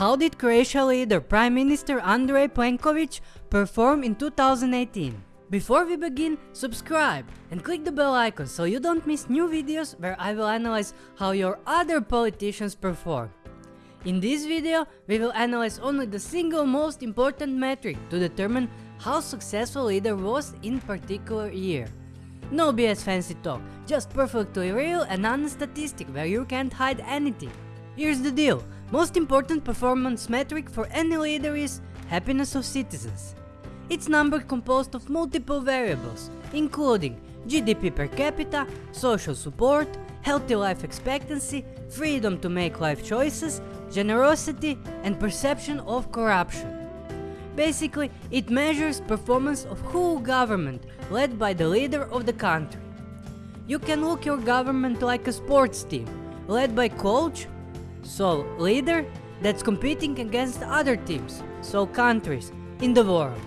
How did Croatia leader Prime Minister Andrej Plenković perform in 2018? Before we begin, subscribe and click the bell icon so you don't miss new videos where I will analyze how your other politicians perform. In this video, we will analyze only the single most important metric to determine how successful leader was in particular year. No BS fancy talk, just perfectly real and honest statistic where you can't hide anything. Here's the deal, most important performance metric for any leader is happiness of citizens. It's number composed of multiple variables, including GDP per capita, social support, healthy life expectancy, freedom to make life choices, generosity, and perception of corruption. Basically, it measures performance of whole government led by the leader of the country. You can look your government like a sports team, led by coach, so leader, that's competing against other teams, so countries, in the world.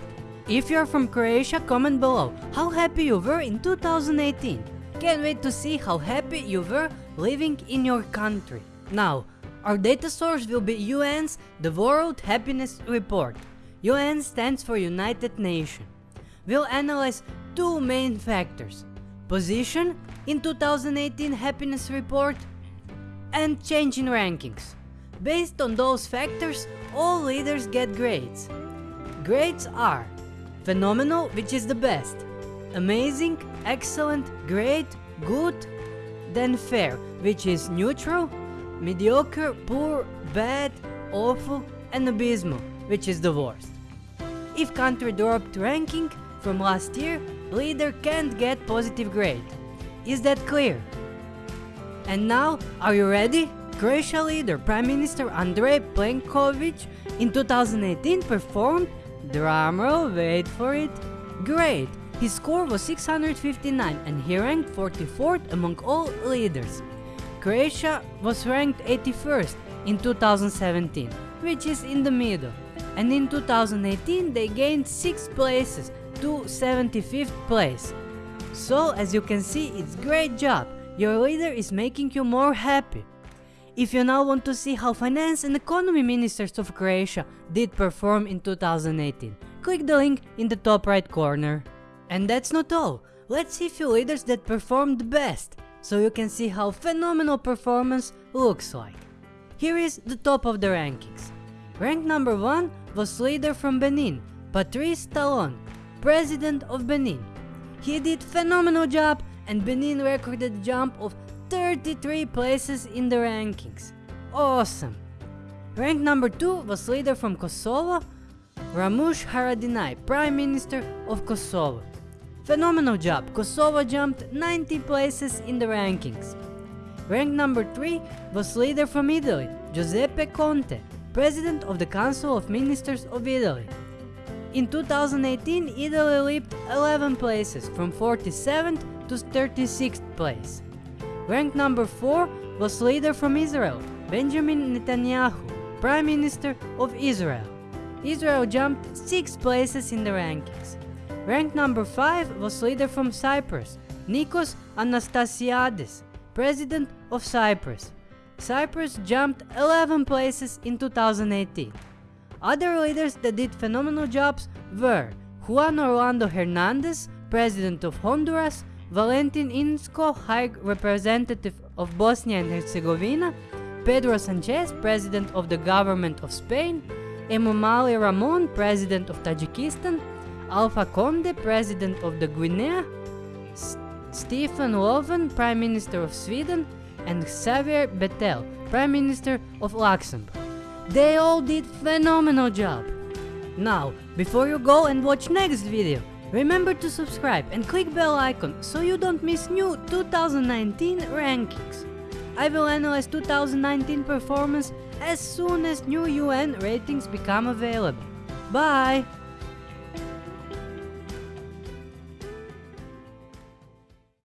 If you're from Croatia, comment below how happy you were in 2018. Can't wait to see how happy you were living in your country. Now, our data source will be UN's The World Happiness Report. UN stands for United Nations. We'll analyze two main factors. Position in 2018 happiness report and change in rankings. Based on those factors, all leaders get grades. Grades are Phenomenal, which is the best. Amazing, excellent, great, good. Then fair, which is neutral. Mediocre, poor, bad, awful, and abysmal, which is the worst. If country dropped ranking from last year, leader can't get positive grade. Is that clear? And now, are you ready? Croatia leader Prime Minister Andrej Plenković in 2018 performed Drumroll, wait for it. Great! His score was 659 and he ranked 44th among all leaders. Croatia was ranked 81st in 2017, which is in the middle. And in 2018 they gained 6 places to 75th place. So as you can see it's great job, your leader is making you more happy. If you now want to see how finance and economy ministers of Croatia did perform in 2018, click the link in the top right corner. And that's not all, let's see few leaders that performed best, so you can see how phenomenal performance looks like. Here is the top of the rankings. Rank number 1 was leader from Benin, Patrice Talon, president of Benin. He did phenomenal job and Benin recorded a jump of 33 places in the rankings. Awesome! Rank number 2 was leader from Kosovo, Ramush Haradinaj, Prime Minister of Kosovo. Phenomenal job, Kosovo jumped 90 places in the rankings. Rank number 3 was leader from Italy, Giuseppe Conte, President of the Council of Ministers of Italy. In 2018, Italy leaped 11 places from 47th to 36th place. Rank number 4 was leader from Israel, Benjamin Netanyahu, Prime Minister of Israel. Israel jumped 6 places in the rankings. Rank number 5 was leader from Cyprus, Nikos Anastasiades, President of Cyprus. Cyprus jumped 11 places in 2018. Other leaders that did phenomenal jobs were Juan Orlando Hernandez, President of Honduras, Valentin Inzko, High Representative of Bosnia and Herzegovina, Pedro Sanchez, President of the Government of Spain, Emomali Rahmon, President of Tajikistan, Alpha Conde, President of the Guinea, S Stefan Löfven, Prime Minister of Sweden, and Xavier Bettel, Prime Minister of Luxembourg. They all did phenomenal job. Now, before you go and watch next video, Remember to subscribe and click bell icon so you don't miss new 2019 rankings. I will analyze 2019 performance as soon as new UN ratings become available. Bye!